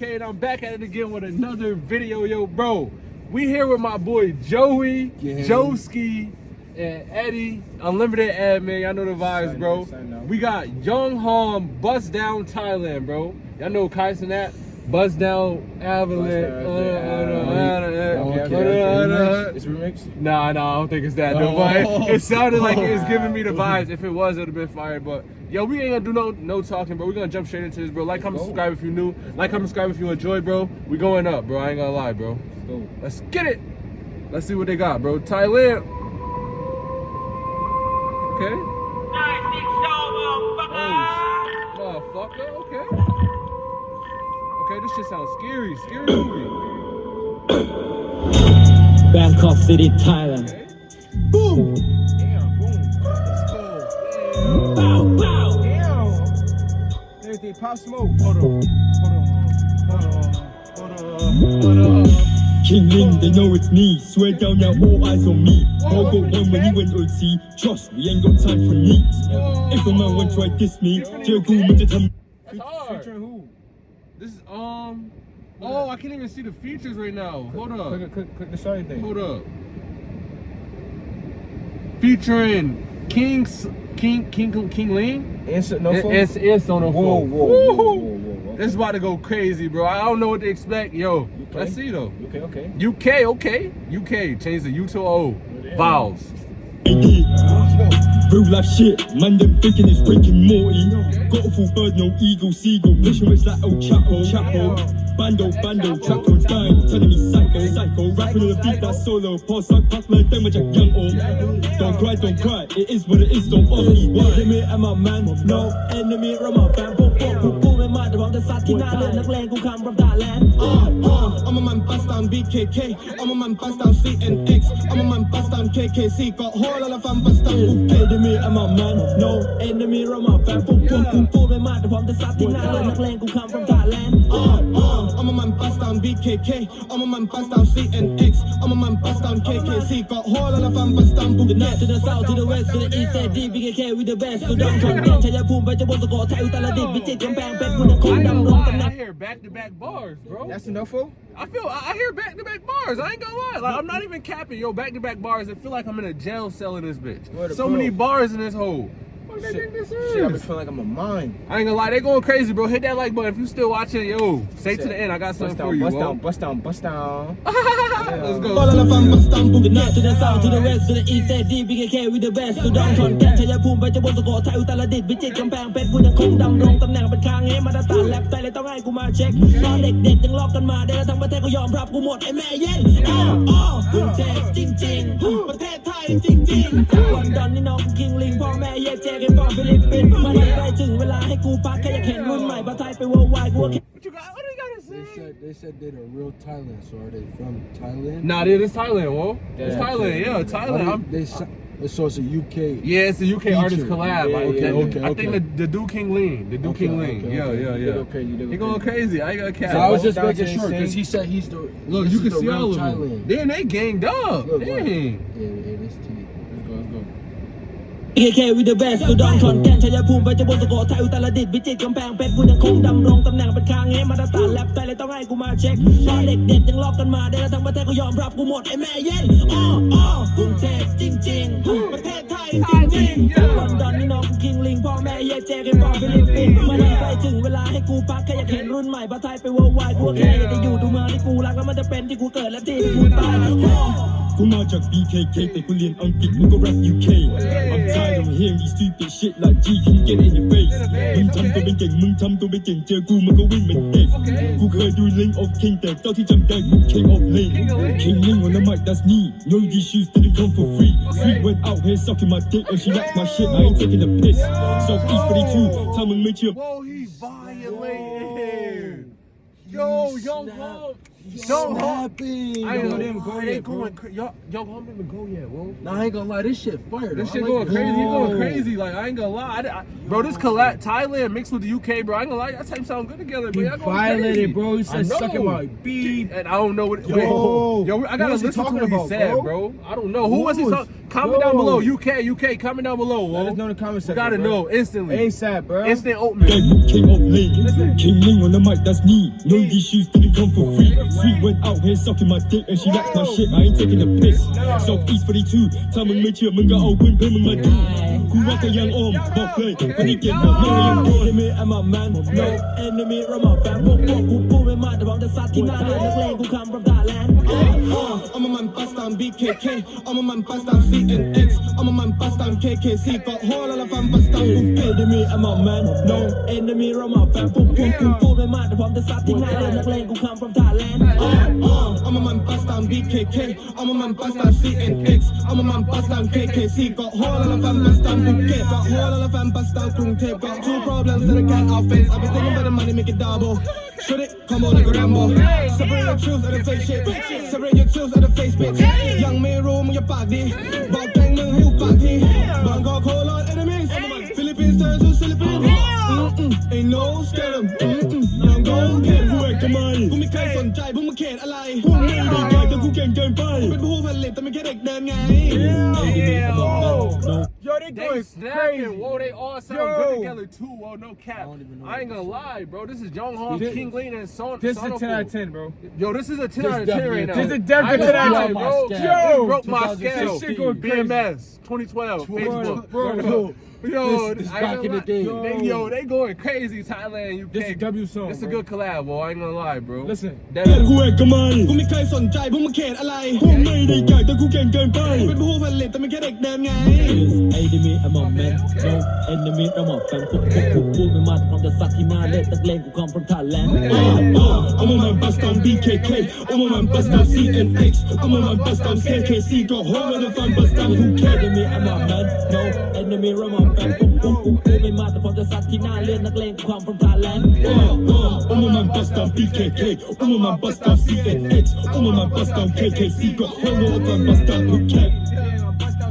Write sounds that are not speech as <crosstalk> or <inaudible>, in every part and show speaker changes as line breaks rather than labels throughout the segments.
And I'm back at it again with another video, yo, bro. We here with my boy Joey,
Yeah.
Joski, and Eddie, Unlimited Ad, man. Y'all know the vibes, bro.
up, sign up.
We got Young Hom, Bust Down Thailand, bro. Y'all know Kaisen Sinat, Bust Down Avalanche.
It's remixed.
Nah, nah, I don't think it's that. though,
Oh.
but it sounded like it was <laughs> giving me the vibes. If it was, it would have been fire. But yo, we ain't gonna do no no talking, bro. We're gonna jump straight into this, bro. Like, comment,
go.
subscribe if you're new. Like, comment, subscribe if you enjoyed, bro. We going up, bro. I ain't gonna lie, bro.
Let's go.
Let's get it. Let's see what they got, bro. Thailand. Okay. Oh, motherfucker. Okay. Okay, this shit sounds scary. Scary movie. <coughs>
Bangkok City, Thailand.
Okay.
Boom. Damn, boom. Let's go.
Bow, bow.
Damn. Everything pop smoke.
Hold on. Hold on. Hold on. Hold on. Hold on.
King Ling, they know it's me. Swear down now, all eyes on me. All go one when you went OT. Trust, we ain't got time for needs. If a man want to try diss me, Jericho man to tell
That's hard.
Featuring who?
This is um. Oh, I can't even see the features right now. Hold up.
Click, click, click the starting thing.
Hold up. Featuring King King King King Ling.
Answer, no phone?
It's it's on the
Whoa,
phone.
whoa, whoa, whoa, whoa, whoa.
This is about to go crazy, bro. I don't know what to expect. Yo,
UK?
let's see though.
Okay, okay.
UK, okay. UK, change the U to O. Vowels.
Let's go.
Real life shit, man, them thinking it's and Morty. Got a full bird, no eagle, seagull. Vision it's like old Chapo, Chapo. Bando, bando, trap on style, telling me psycho, psycho. Rapping on the beat that's solo. Pause, suck, pass, man, them with young oh. Don't cry, don't cry, it is what it is, don't ask me why. Enemy and my man, no enemy, run my band. พวกพวกกูกูไม่มาแต่ผมจะซัดที่หน้าเรือนนักเลงกูคำ from Thailand
Uh, uh, I'm a man bust down BKK. I'm a man bust down CNX. I'm a man bust down KKC. Got whole lot of fun bust down
Okay, enemy and my man, no enemy, run my band. พวกพวกกูกูไม่มาแต่ผมจะซัดที่หน้าเรือนนักเลงกูคำ from Thailand
Uh, uh, I'm a man bust down BKK. I'm a man bust down CNX. I'm a man bust down KKC. Got whole lot of fun bust down
The north
Bugatti.
to the south to the west to the east and deep BKK with the best กูดังขอนแก่นชัยภูมิไปจะบนสกอไทยอุตรดิตถ์พิจิตรกำแพงเพชรกูยังคง
I ain't gonna
ดำรงตำแหน่
lie,
ง
I hear back to back bars, bro.
That's enough for?
I feel I I hear back to back bars. I ain't gonna lie. Like I'm not even capping. Yo, back to back bars. I feel like I'm in a jail cell in this bitch.
Word of
So
bro.
many bars in this hole. What they
Shit,
think this
shit, I be
is?
feeling like I'm a mine.
I ain't gonna lie, they going crazy, bro. Hit that like button if you still watching. Yo, stay to
Shit.
the end. I got something
Bust
for
down,
you.
bust
bro.
down, bust down, bust down.
Let's go.
Whole lot of fun bust down
The
Bugatti.
north to the south to the west to the east and deep BKK with the best กูดังขอนแก่นชัยภูมิไปจะบนสกอไทยอุตรดิตถ์พิจิตรกำแพงเพชรกูยังคงดำรงตำแหน่งเป็นคางเงมาตรฐานแลบแต่เลยต้องให้กูมาเช็คตอนเด็กๆยังลอกกันมาได้แล้วทั้งประเทศก็ยอมรับกูหมดไอ้แม่เย็นอ้าวอ้าวกรุงเทพจริง ๆ ประเทศไทยจริงๆจากลอนดอนนี่น้องกูคิงลิงพ่อแม่แยกแจ กันฟอร์ฟิลิปปินส์มาได้ใกล้ถึงเวลาให้กูพักแค่อยากเห็นรุ่นใหม่ประเทศไทยไปเวอร์ไวด์กูว่า
What you got? What do you gotta
They
say?
said they said they're the real Thailand. So are they from Thailand?
Nah, dude, it's Thailand, whoa. It's
Yeah.
Thailand, yeah,
How
Thailand.
they,
I'm,
they sa- so it's a UK.
yeah, it's a UK artist
Feature.
collab.
Yeah,
I,
okay,
that-
okay,
I think
okay.
the, the dude King Lean, the dude
Okay,
King Lean.
okay,
yeah,
okay.
yeah,
You
yeah.
did okay, you did
He going
okay.
crazy. I ain't gonna cap.
So I was just
Down
making
to
sure because
sing.
he said he's the.
Look,
this
you
is
can
the
see
real
all of them.
Thailand.
Then they ganged up.
Look, look.
Dang.
Yeah, yeah, this T.
BKK with the best กูดังขอนแก่นชัยภูมิไปจะบนสกอไทยอุตรดิตถ์พิจิตรกำแพงเพชรกูยังคงดำรงตำแหน่งเป็นคางเงมาตรฐานแลบแต่เลยต้องให้กูมาเช็คตอนเด็กๆยังลอกกันมาได้แล้วทั้งประเทศก็ยอมรับกูหมดไอ้แม่เย็นอ้ออ้อกรุงเทพจริงๆประเทศไทยจริงๆจากลอนดอนนี่น้อง กูคิงลิงพ่อแม่แยกแจกันฟอร์ฟิลิปปินส์มาได้ใกล้ถึงเวลาให้กูพักแค่อยากเห็นรุ่นใหม่ประเทศไทยไปเวอร์ไวด์กูแค่อยากจะอยู่ดูเมืองที่กูรักแล้วมันจะเป็นที่กูเกิดและที่กูตายกูมาจาก BKK แต่กูเรียนอังกฤษกูก็ rap UK I'm tired of hearing these stupid shit like G can get in your face มึงทำตัวเป็นเก่งมึงทำตัวเป็นเก่งเจอกูมันก็วิ่งเหมือนเด็กกูเคยดู Link of King แต่เจ้าที่จำได้กู King of Link King Link on the mic that's me No these shoes didn't come for free Sweet went out here sucking my dick and she likes my shit I ain't taking a piss Southeast Whoa. 42. Tell him to meet you.
Whoa, he violated. Yo, he young Pump. Young Hawk.
Snapping.
I ain't
Yo,
gonna
them go
they
yet, bro.
going cra- Young Young Hawk didn't even go yet, bro.
Nah, I ain't gonna lie, this shit fire.
This
though.
shit
I
going
like
crazy. He going crazy. Like I ain't gonna lie, I, I- bro. This collab Thailand mixed with the UK, bro. I ain't gonna lie, that type sound good together. But y'all going
violated,
crazy.
bro. He
I
said
know.
sucking my beat.
And I don't know what.
Yo.
wait, yo, I gotta
was
listen to
talking
what he
about,
said,
bro?
bro. I don't know who
Who
was he.
was-
talking? Comment
Yo.
down below. UK, UK. Comment down below.
Let
Whoa.
us know in the comment
We
section.
gotta
bro.
know instantly.
ASAP, bro.
Instant oatmeal.
King of Lane, King Ling on the mic, that's me. No, these shoes didn't come for free. Sweet went out here sucking my dick and she likes my shit. I ain't taking a piss. Southeast 42, ถ้ามึงไม่เชื่อมึงก็เอาปืนเพื่อนมึงมาดูกูว่าก็ยังอ้อมบอกเลยวันนี้เก็บหมดไม่ยังโดน Enemy I'm a man no enemy I'm a fan พวกพวกกูพูดไม่มากแต่พร้อมจะซัดที่หน้าเรือนักเลงกู come from Thailand
I'm a man bust down BKK I'm a man bust down CNX I'm a man bust down KKC got whole lot of fam bust down Phuket
enemy I'm a man no enemy I'm a fan พวกพวกกูพูดไม่มากแต่พร้อมจะซัดที่หน้าเรือนักเลงกู come from Thailand
I'm a man bust down BKK. I'm a man bust down CNX. I'm a man bust down KKC. Got whole of fam bust down Phuket. Got whole of fam bust down Kung Tape. Got two problems that I can't outface. I've been thinking about the money, make it double. Should it come on like a Rambo? Separate your truth and the fake shit. Separate your truth and the face bitch. Young man room with your body. Bang bang, who body. Bang got whole lot enemies Philippines turn to Philippines Mm-mm, ain't no scare 'em. Mm-mm, ยัง go get
กูเอกทำไม
กูไม่เคยสนใจพวกมึงเขตอะไร
พวกไม่ได้ใหญ่แต่กูเก่งเกินไป
เป็นผู้ผลิตแต่ไม่แค่เด็กเดินไง
Yeah.
Yo, they
They
going
snapping,
crazy.
whoa, they all sound
Yo.
good together too, whoa, no cap.
don't even know
I ain't
what
gonna
this is.
lie, bro. This is Young Hong,
This-
King Lean, and Son.
This is a
Sonofu.
10 out of 10, bro.
Yo, this is a 10
This
out of 10
definitely
right
a
now.
10. This is
I
definitely
ain't
10 out of
gonna
10.
lie, bro.
Yo.
This broke my
2016.
scale.
This shit going crazy.
BMS 2012, Facebook.
Bro,
Bro,
Yo,
This- this
I ain't
back
gonna
in the
lie.
day.
They, yo, they going crazy, Thailand, UK.
This is W song,
It's a
bro.
good collab, bro. I ain't gonna lie, bro.
Listen.
That
กูเอกทำไม
กูไม่เคยสนใจพวกมึงเขตอะไร
พวกไม่ได้ใหญ่แต่กูเก่งเกินไป
เป็นผู้ผลิตแต่ไม่แค่เด็กเดินไง
enemy I'm a man no enemy I'm a fan พวกพวกกูพูดไม่มากแต่พร้อมจะซัดที่หน้าเล่นนักเลงกู come from Thailand
I'm a man bust down BKK I'm a man bust down CNX I'm a man bust down KKC got whole lot of fam bust down Phuket
enemy I'm a man no enemy I'm a fan พวกพวกกูพูดไม่มากแต่พร้อมจะซัดที่หน้าเล่นนักเลงกู come from Thailand
I'm a man bust down BKK I'm a man bust down CNX I'm a man bust down KKC got whole lot of fam bust down Phuket
BKK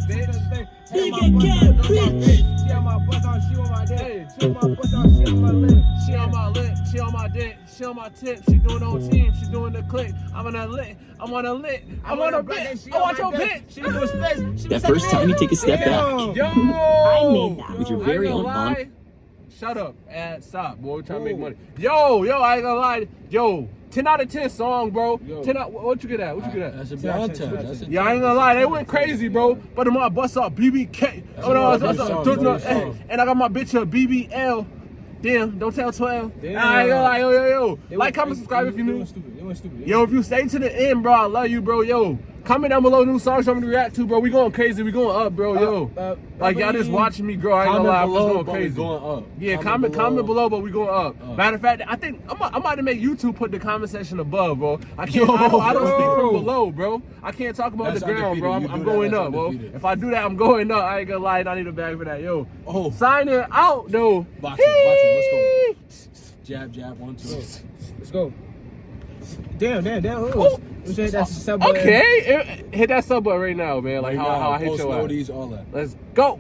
bitch
She on my bust on, she on my dick. She on my bust on, she on my lip.
She on my lip, she on my dick, she on my tip, she doing on team, she doing the click. I'm on a lit, I'm on a lit, I'm on a bit. I want your bit.
She was space.
That first time you take a step back.
Yo,
I made that with your very own
gonna
on-
lie. Shut up and stop, boy. We trying to make money. Yo, yo, I ain't gonna lie. Yo, 10 out of 10 song, bro.
Yo.
10 out, what you get at? What you get at?
That's a bad time. That's a
Yeah, I ain't gonna lie, they went crazy, bro. But my bust up BBK. Oh, no,
a
it's- it's-
good song,
it's-
good
hey,
song.
and I got my bitch a BBL. Damn, don't tell 12.
Damn.
I ain't gonna lie, yo, yo, yo.
They
Like,
went-
comment,
they-
subscribe if you
they
new.
went stupid. They went stupid.
Yo, if you stay to the end, bro, I love you, bro. Yo, comment down below new songs you want me to react to, bro. We going crazy. We going up, bro. Yo,
Uh, uh,
like y'all just watching me grow. I ain't gonna lie, I'm just going crazy.
going up.
Yeah, comment
Comment
comment
below.
below, but we going up.
Up.
Matter of fact, I think I'm, I'm about to make YouTube put the comment section above, bro. I can't. I don't, I don't speak from below, bro. I can't talk about
That's
the ground, bro. I'm, I'm going
that's
up, bro. If I do that, I'm going up. I ain't gonna lie, I need a bag for that, yo.
Oh.
Sign it out, though.
Boxing, boxing, let's go. Jab, jab, one, two.
Let's go. Damn, damn, damn. Who
Ooh.
was? Who said that's sub?
Okay, hit that sub button right now, man. Like
Right
how,
now,
how I hit your ass.
noties, all that.
Let's go.